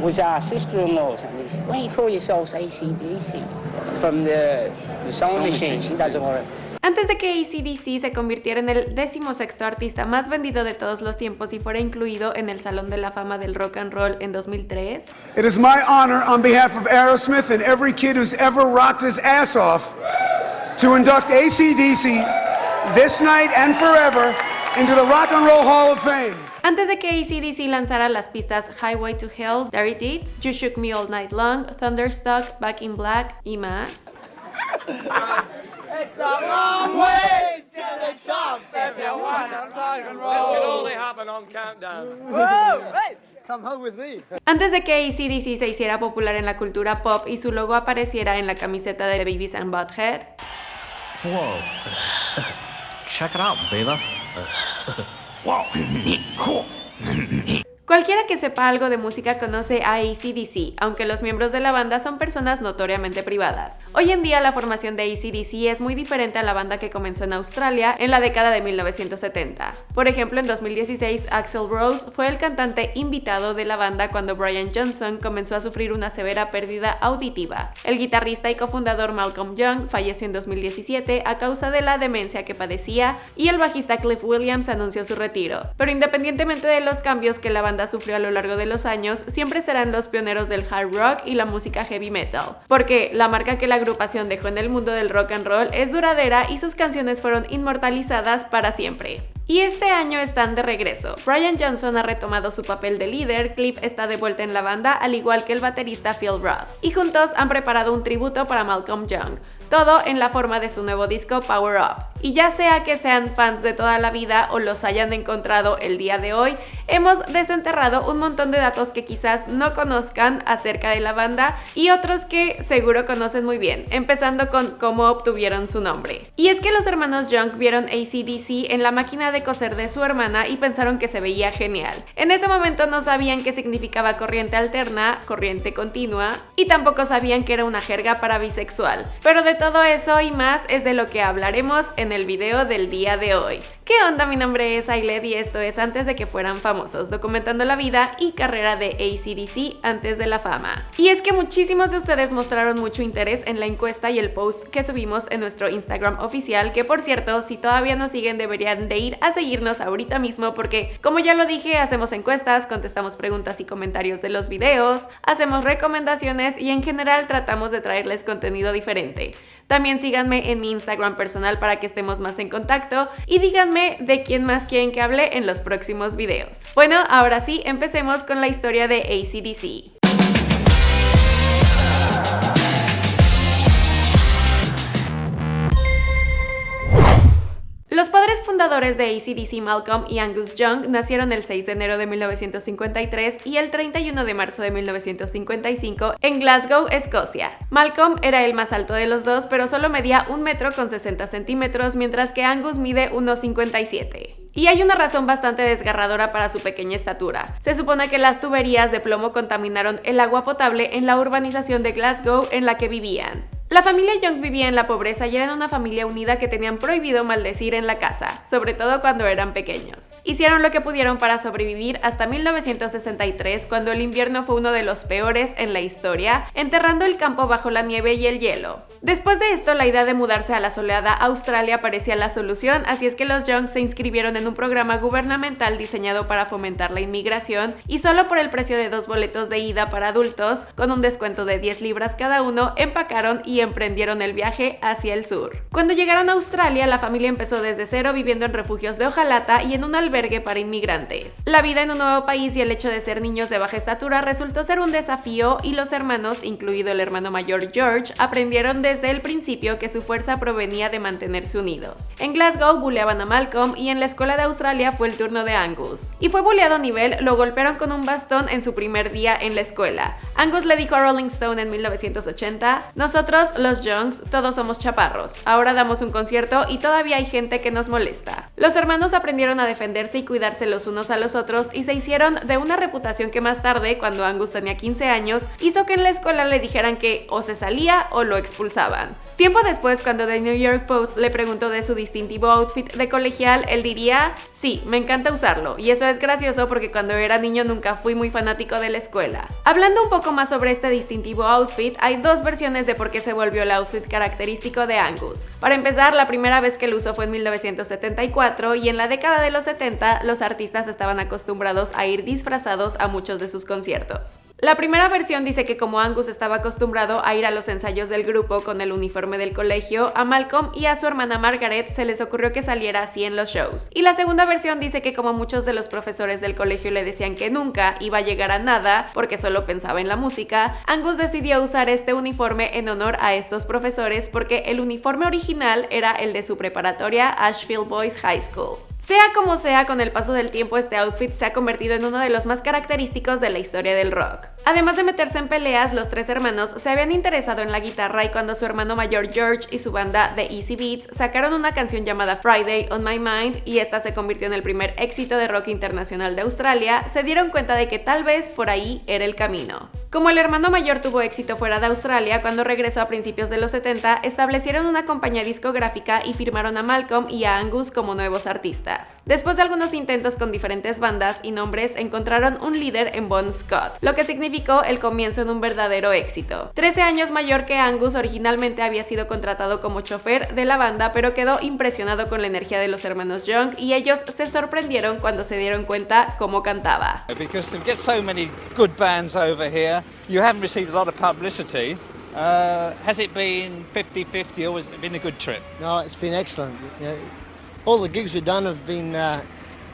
was our sister-in-law's, and we said, "Why you call yourselves ACDC?" From the, the sewing machine. She doesn't want to. Antes de que ACDC se convirtiera en el decimosexto artista más vendido de todos los tiempos y fuera incluido en el Salón de la Fama del Rock and Roll en 2003, It is my honor on behalf of Aerosmith and every kid who's ever rocked his ass off to induct ACDC this night and forever into the Rock and Roll Hall of Fame. Antes de que ACDC lanzara las pistas Highway to Hell, Dirty Deeds, You Shook Me All Night Long, Thunderstruck, Back in Black y más, It's a long way to the top if you wanna rock and roll. This can only happen on countdown. Whoa! Hey, come home with me. Antes de que ACDC se hiciera popular en la cultura pop y su logo apareciera en la camiseta de Babies and Butthead, Whoa. Check it out, baby. 哇，你酷！Que sepa algo de música conoce a ACDC, aunque los miembros de la banda son personas notoriamente privadas. Hoy en día la formación de ACDC es muy diferente a la banda que comenzó en Australia en la década de 1970. Por ejemplo, en 2016 Axel Rose fue el cantante invitado de la banda cuando Brian Johnson comenzó a sufrir una severa pérdida auditiva. El guitarrista y cofundador Malcolm Young falleció en 2017 a causa de la demencia que padecía y el bajista Cliff Williams anunció su retiro. Pero independientemente de los cambios que la banda sufrió a lo largo de los años, siempre serán los pioneros del hard rock y la música heavy metal, porque la marca que la agrupación dejó en el mundo del rock and roll es duradera y sus canciones fueron inmortalizadas para siempre. Y este año están de regreso. Brian Johnson ha retomado su papel de líder, Cliff está de vuelta en la banda, al igual que el baterista Phil Roth. Y juntos han preparado un tributo para Malcolm Young todo en la forma de su nuevo disco Power Up. Y ya sea que sean fans de toda la vida o los hayan encontrado el día de hoy, hemos desenterrado un montón de datos que quizás no conozcan acerca de la banda y otros que seguro conocen muy bien, empezando con cómo obtuvieron su nombre. Y es que los hermanos Young vieron ACDC en la máquina de coser de su hermana y pensaron que se veía genial. En ese momento no sabían qué significaba corriente alterna, corriente continua, y tampoco sabían que era una jerga para bisexual. Pero de todo eso y más es de lo que hablaremos en el video del día de hoy. ¿Qué onda? Mi nombre es Ailed y esto es Antes de que fueran famosos, documentando la vida y carrera de ACDC antes de la fama. Y es que muchísimos de ustedes mostraron mucho interés en la encuesta y el post que subimos en nuestro Instagram oficial, que por cierto, si todavía no siguen deberían de ir a seguirnos ahorita mismo porque, como ya lo dije, hacemos encuestas, contestamos preguntas y comentarios de los videos, hacemos recomendaciones y en general tratamos de traerles contenido diferente. También síganme en mi Instagram personal para que estemos más en contacto y díganme de quién más quieren que hable en los próximos videos. Bueno, ahora sí, empecemos con la historia de ACDC. Fundadores de ACDC Malcolm y Angus Young nacieron el 6 de enero de 1953 y el 31 de marzo de 1955 en Glasgow, Escocia. Malcolm era el más alto de los dos, pero solo medía un metro con 60 centímetros, mientras que Angus mide 1,57. Y hay una razón bastante desgarradora para su pequeña estatura. Se supone que las tuberías de plomo contaminaron el agua potable en la urbanización de Glasgow en la que vivían. La familia Young vivía en la pobreza y eran una familia unida que tenían prohibido maldecir en la casa, sobre todo cuando eran pequeños. Hicieron lo que pudieron para sobrevivir hasta 1963, cuando el invierno fue uno de los peores en la historia, enterrando el campo bajo la nieve y el hielo. Después de esto, la idea de mudarse a la soleada Australia parecía la solución, así es que los Young se inscribieron en un programa gubernamental diseñado para fomentar la inmigración y solo por el precio de dos boletos de ida para adultos, con un descuento de 10 libras cada uno, empacaron y emprendieron el viaje hacia el sur. Cuando llegaron a Australia, la familia empezó desde cero viviendo en refugios de hojalata y en un albergue para inmigrantes. La vida en un nuevo país y el hecho de ser niños de baja estatura resultó ser un desafío y los hermanos, incluido el hermano mayor George, aprendieron desde el principio que su fuerza provenía de mantenerse unidos. En Glasgow buleaban a Malcolm y en la escuela de Australia fue el turno de Angus. Y fue buleado a nivel, lo golpearon con un bastón en su primer día en la escuela. Angus le dijo a Rolling Stone en 1980, nosotros Los Youngs, todos somos chaparros. Ahora damos un concierto y todavía hay gente que nos molesta. Los hermanos aprendieron a defenderse y cuidarse los unos a los otros y se hicieron de una reputación que más tarde, cuando Angus tenía 15 años, hizo que en la escuela le dijeran que o se salía o lo expulsaban. Tiempo después, cuando The New York Post le preguntó de su distintivo outfit de colegial, él diría, sí, me encanta usarlo, y eso es gracioso porque cuando era niño nunca fui muy fanático de la escuela. Hablando un poco más sobre este distintivo outfit, hay dos versiones de por qué se volvió el outfit característico de Angus. Para empezar, la primera vez que lo usó fue en 1974 y en la década de los 70 los artistas estaban acostumbrados a ir disfrazados a muchos de sus conciertos. La primera versión dice que como Angus estaba acostumbrado a ir a los ensayos del grupo con el uniforme del colegio, a Malcolm y a su hermana Margaret se les ocurrió que saliera así en los shows. Y la segunda versión dice que como muchos de los profesores del colegio le decían que nunca iba a llegar a nada porque solo pensaba en la música, Angus decidió usar este uniforme en honor a estos profesores porque el uniforme original era el de su preparatoria Ashfield Boys High School. Sea como sea, con el paso del tiempo este outfit se ha convertido en uno de los más característicos de la historia del rock. Además de meterse en peleas, los tres hermanos se habían interesado en la guitarra y cuando su hermano mayor George y su banda The Easy Beats sacaron una canción llamada Friday on My Mind y esta se convirtió en el primer éxito de rock internacional de Australia, se dieron cuenta de que tal vez por ahí era el camino. Como el hermano mayor tuvo éxito fuera de Australia, cuando regresó a principios de los 70, establecieron una compañía discográfica y firmaron a Malcolm y a Angus como nuevos artistas. Después de algunos intentos con diferentes bandas y nombres, encontraron un líder en Bon Scott, lo que significó el comienzo de un verdadero éxito. 13 años mayor que Angus, originalmente había sido contratado como chofer de la banda, pero quedó impresionado con la energía de los hermanos Young y ellos se sorprendieron cuando se dieron cuenta cómo cantaba. You haven't received a lot of publicity. Uh, has it been 50-50 or has it been a good trip? No, it's been excellent. You know, all the gigs we've done have been, uh,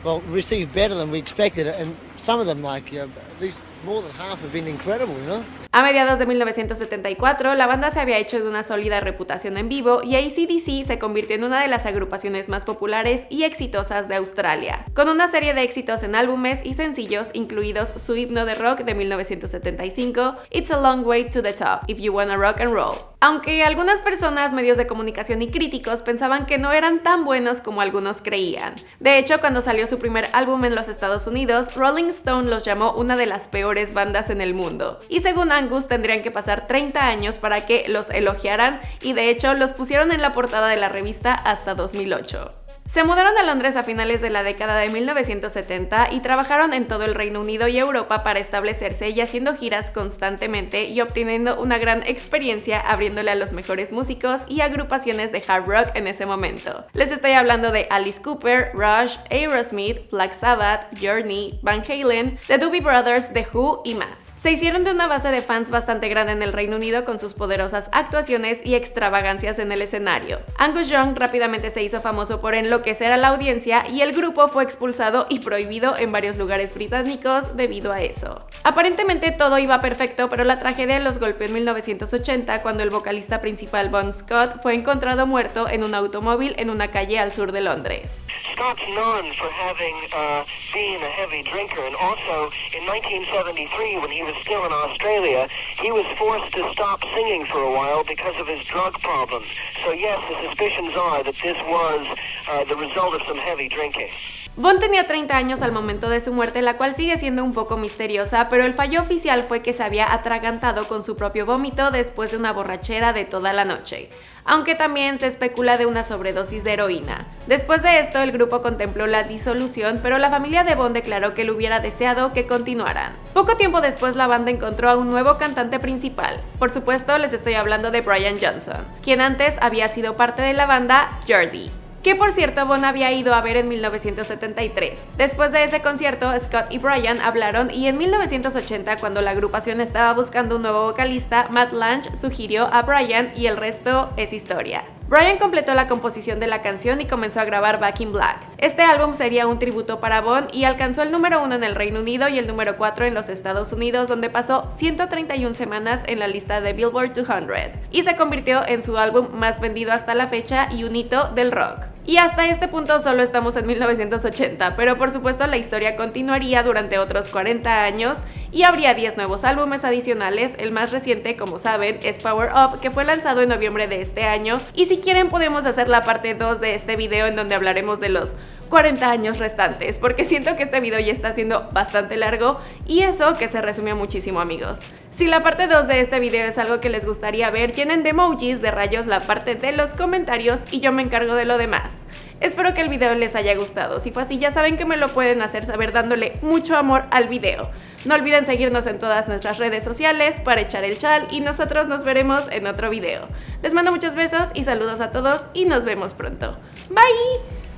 well, received better than we expected. And some of them, like, you know, at least more than half have been incredible, you know? A mediados de 1974, la banda se había hecho de una sólida reputación en vivo y ACDC se convirtió en una de las agrupaciones más populares y exitosas de Australia, con una serie de éxitos en álbumes y sencillos, incluidos su himno de rock de 1975, It's a Long Way to the Top, If You Wanna Rock and Roll. Aunque algunas personas, medios de comunicación y críticos pensaban que no eran tan buenos como algunos creían. De hecho, cuando salió su primer álbum en los Estados Unidos, Rolling Stone los llamó una de las peores bandas en el mundo. Y según Angus, tendrían que pasar 30 años para que los elogiaran y de hecho los pusieron en la portada de la revista hasta 2008. Se mudaron a Londres a finales de la década de 1970 y trabajaron en todo el Reino Unido y Europa para establecerse y haciendo giras constantemente y obteniendo una gran experiencia abriéndole a los mejores músicos y agrupaciones de hard rock en ese momento. Les estoy hablando de Alice Cooper, Rush, Aerosmith, Black Sabbath, Journey, Van Halen, The Doobie Brothers, The Who y más. Se hicieron de una base de fans bastante grande en el Reino Unido con sus poderosas actuaciones y extravagancias en el escenario. Angus Young rápidamente se hizo famoso por enloquecer que será la audiencia y el grupo fue expulsado y prohibido en varios lugares británicos debido a eso. Aparentemente todo iba perfecto, pero la tragedia los golpeó en 1980 cuando el vocalista principal Bon Scott fue encontrado muerto en un automóvil en una calle al sur de Londres. Scott's known for having uh, been a heavy drinker, and also in 1973, when he was still in Australia, he was forced to stop singing for a while because of his drug problems. So yes, the suspicions are that this was uh, the result of some heavy drinking. Bond tenía 30 años al momento de su muerte, la cual sigue siendo un poco misteriosa, pero el fallo oficial fue que se había atragantado con su propio vómito después de una borrachera de toda la noche aunque también se especula de una sobredosis de heroína. Después de esto, el grupo contempló la disolución, pero la familia de Bond declaró que le hubiera deseado que continuaran. Poco tiempo después, la banda encontró a un nuevo cantante principal. Por supuesto, les estoy hablando de Brian Johnson, quien antes había sido parte de la banda Jordi que por cierto Bon había ido a ver en 1973. Después de ese concierto, Scott y Brian hablaron y en 1980, cuando la agrupación estaba buscando un nuevo vocalista, Matt Lange sugirió a Brian y el resto es historia. Brian completó la composición de la canción y comenzó a grabar Back in Black. Este álbum sería un tributo para Bon y alcanzó el número 1 en el Reino Unido y el número 4 en los Estados Unidos, donde pasó 131 semanas en la lista de Billboard 200 y se convirtió en su álbum más vendido hasta la fecha y un hito del rock. Y hasta este punto solo estamos en 1980, pero por supuesto la historia continuaría durante otros 40 años y habría 10 nuevos álbumes adicionales, el más reciente como saben es Power Up que fue lanzado en noviembre de este año y si quieren podemos hacer la parte 2 de este video en donde hablaremos de los 40 años restantes, porque siento que este video ya está siendo bastante largo y eso que se resumió muchísimo amigos. Si la parte 2 de este video es algo que les gustaría ver, llenen de emojis de rayos la parte de los comentarios y yo me encargo de lo demás. Espero que el video les haya gustado, si fue así ya saben que me lo pueden hacer saber dándole mucho amor al video. No olviden seguirnos en todas nuestras redes sociales para echar el chal y nosotros nos veremos en otro video. Les mando muchos besos y saludos a todos y nos vemos pronto. Bye!